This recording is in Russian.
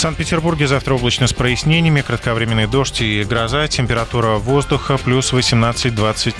В Санкт-Петербурге завтра облачно с прояснениями, кратковременный дождь и гроза, температура воздуха плюс 18-20